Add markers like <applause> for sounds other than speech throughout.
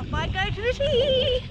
Off I go to the!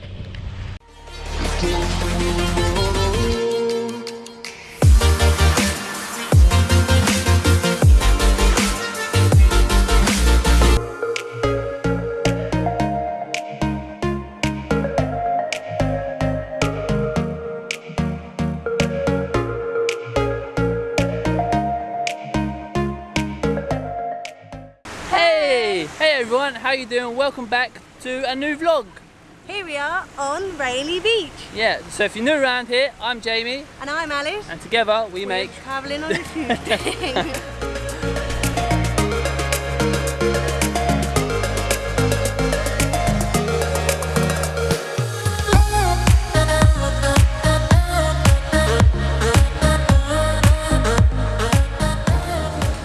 Hey everyone, how you doing? Welcome back to a new vlog. Here we are on Railay Beach. Yeah, so if you're new around here, I'm Jamie, And I'm Alice. and together we We're make... travelling on <laughs> a Tuesday.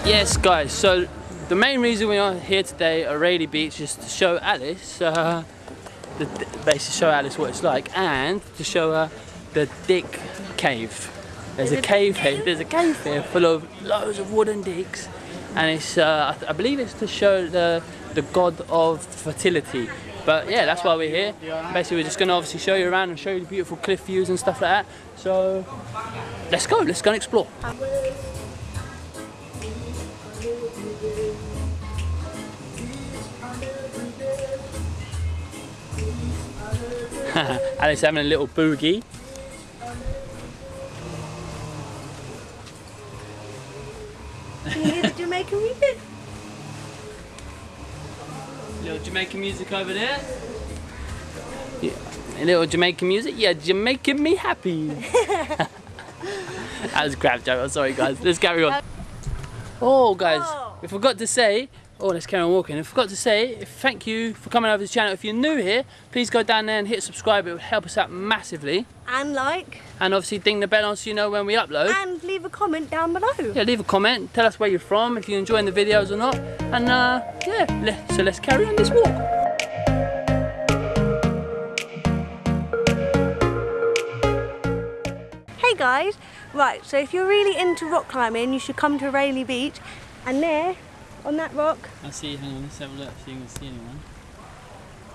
Yes guys, so the main reason we are here today at Railay Beach is to show Alice, uh, the, basically show Alice what it's like, and to show her the Dick Cave. There's a cave here, there's a cave here full of loads of wooden dicks, and it's, uh, I, I believe it's to show the, the god of fertility. But yeah, that's why we're here. Basically, we're just going to obviously show you around and show you the beautiful cliff views and stuff like that. So, let's go, let's go and explore. <laughs> Alice having a little boogie. Can you hear the Jamaican music? Little Jamaican music over there. Yeah. A little Jamaican music. Yeah, Jamaican me happy. <laughs> that was a crap joke. I'm sorry, guys. Let's carry on. <laughs> Oh, guys, Oh. we forgot to say. Oh, let's carry on walking. I forgot to say, thank you for coming over to the channel. If you're new here, please go down there and hit subscribe. It would help us out massively. And like. And obviously ding the bell on so you know when we upload. And leave a comment down below. Yeah, leave a comment. Tell us where you're from, if you're enjoying the videos or not. And uh, yeah, so let's carry on this walk. Hey guys, right, so if you're really into rock climbing, you should come to Railay Beach. And there, on that rock, I see, hang on, let's have a look if you can see anyone.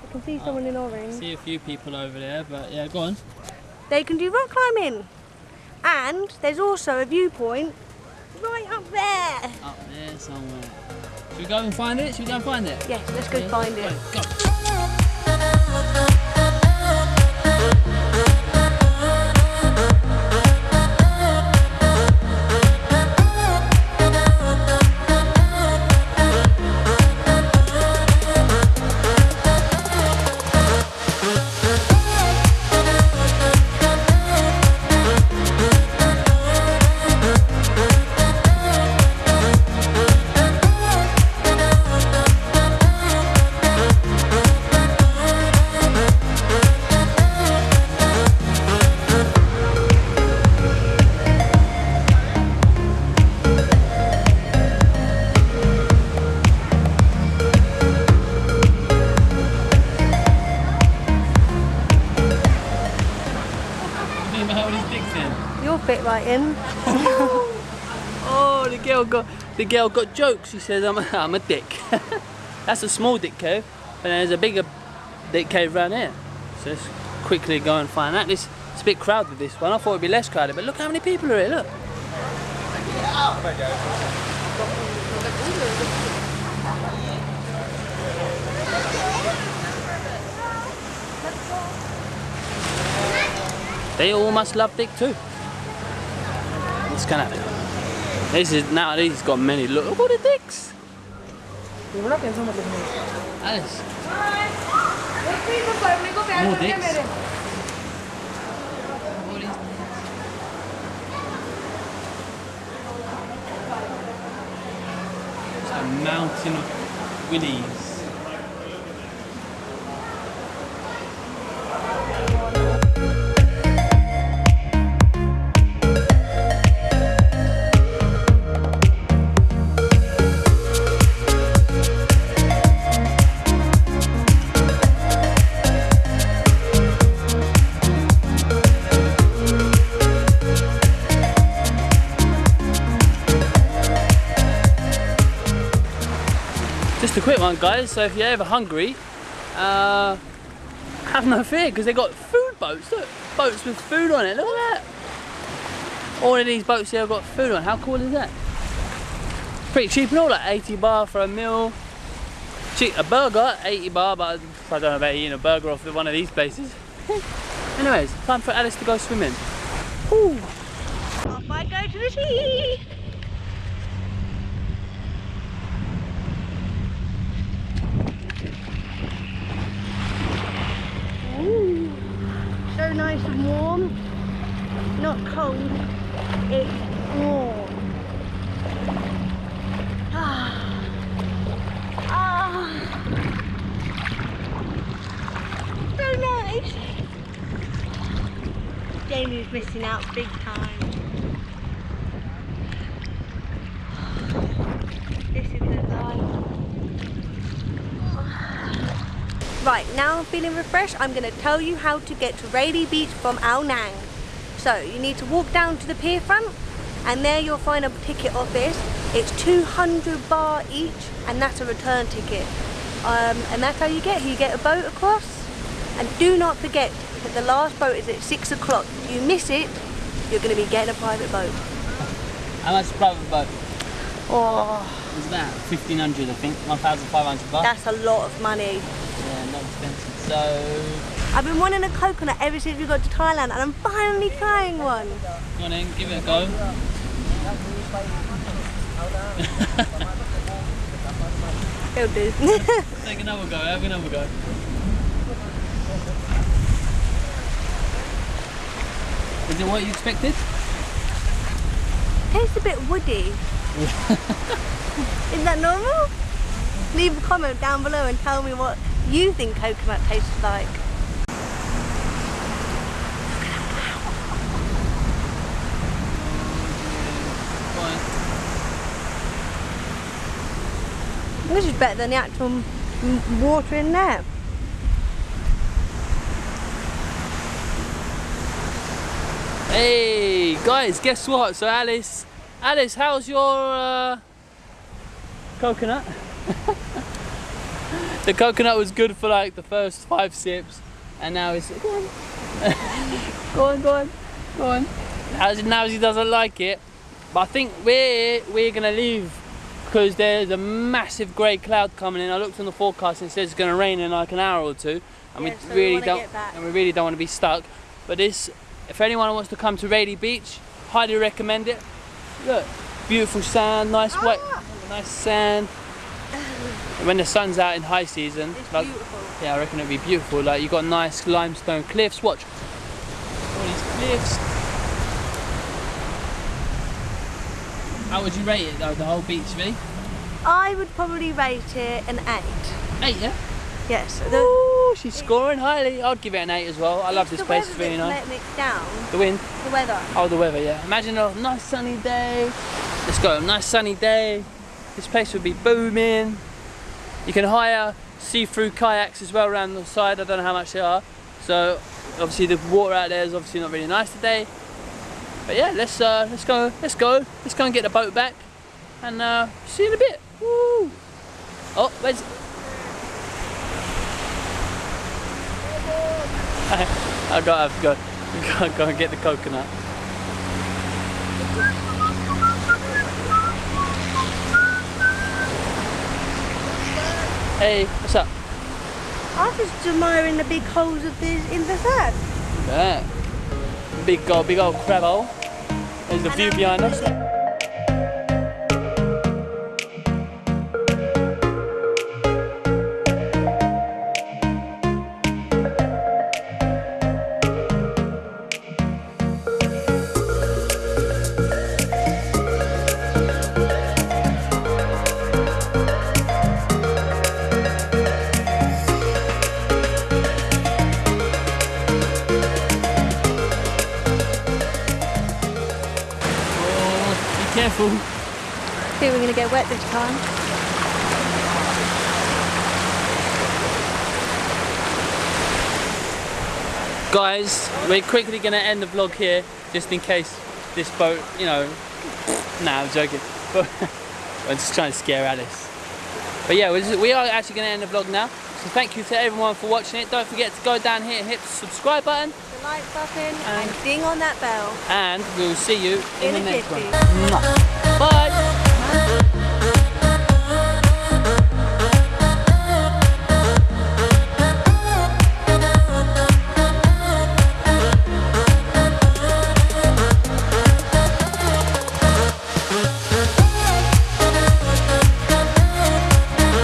I can see uh, someone in orange. see a few people over there, but yeah, go on. They can do rock climbing. And there's also a viewpoint right up there. Up there somewhere. Should we go and find it? Should we go and find it? Yes, let's go Yeah. find it. Go. You'll fit right in. <laughs> Oh, the girl got the girl got jokes. She says I'm a, I'm a dick. <laughs> That's a small dick cave, and there's a bigger dick cave around here. So let's quickly go and find that. This it's a bit crowded. This one. I thought it'd be less crowded, but look how many people are here. Look. They all must love dick too. It's of. This is now. These got many. Look, at the dicks. More dicks. A mountain of willies. Just a quick one, guys. So if you're ever hungry, uh, Have no fear because they've got food boats. Look, boats with food on it. Look at that. All of these boats here have got food on. How cool is that? Pretty cheap and all, like 80 baht for a meal. Cheap, a burger, 80 baht, but I don't know about eating a burger off one of these places. <laughs> Anyways, time for Alice to go swimming. Ooh. Off I go to the sea. So nice and warm. Not cold, it's warm. Ah. Ah. So nice. Jamie's missing out big time. This is the life. Right, now I'm feeling refreshed, I'm going to tell you how to get to Railay Beach from Ao Nang. So, you need to walk down to the pier front and there you'll find a ticket office. It's 200 baht each and that's a return ticket. Um, and that's how you get here. You get a boat across and do not forget that the last boat is at 6 o'clock. If you miss it, you're going to be getting a private boat. How much private boat Oh, is that? 1500 I think, 1500 baht. that's a lot of money. Yeah, not expensive. So, I've been wanting a coconut ever since we got to Thailand and I'm finally trying one. go on in, give it a go. <laughs> It'll do. <laughs> Take another go, have another go. Is it what you expected? Tastes a bit woody. <laughs> Is that normal? Leave a comment down below and tell me what you think coconut tastes like. This is better than the actual water in there. Hey guys, guess what? So Alice, Alice, how's your uh, coconut? <laughs> the coconut was good for like the first five sips, and now it's go on, <laughs> go on, go on, go on. Now, now he doesn't like it, but I think we're we're gonna leave because there's a massive grey cloud coming in. I looked on the forecast and it says it's gonna rain in like an hour or two, and Yeah, we so really wanna don't and we really don't want to be stuck. But this, if anyone wants to come to Railay Beach, highly recommend it. Look, beautiful sand, nice white, Ah. nice sand. When the sun's out in high season, It's like, beautiful. yeah, I reckon it'd be beautiful. Like you got nice limestone cliffs. Watch all these cliffs. How would you rate it though? The whole beach, really? I would probably rate it an 8. Eight, yeah. Yes. The, Ooh, she's scoring highly. I'd give it an eight as well. I love this place. It's really nice. letting it down. The wind. The weather. Oh, the weather, yeah. Imagine a nice sunny day. Let's go, a nice sunny day. This place would be booming. You can hire see-through kayaks as well around the side. I don't know how much they are. So obviously the water out there is obviously not really nice today. But yeah, let's uh, let's go, let's go, let's go and get the boat back, and uh, see you in a bit. Woo! Oh, where's? <laughs> I got to go, <laughs> go, go and get the coconut. Hey, what's up? I was just admiring the big holes of this in the sand. Yeah. Big old, big old crab hole. There's the And view I'm behind us. Oh. I think we're gonna get wet this time. Guys, we're quickly going to end the vlog here, just in case this boat, you know, nah, I'm joking. <laughs> But I'm just trying to scare Alice. But yeah, we're, just, we are actually going to end the vlog now. So thank you to everyone for watching it. Don't forget to go down here and hit the subscribe button. The like button and ding on that bell. And we'll see you in, In the next one. Bye.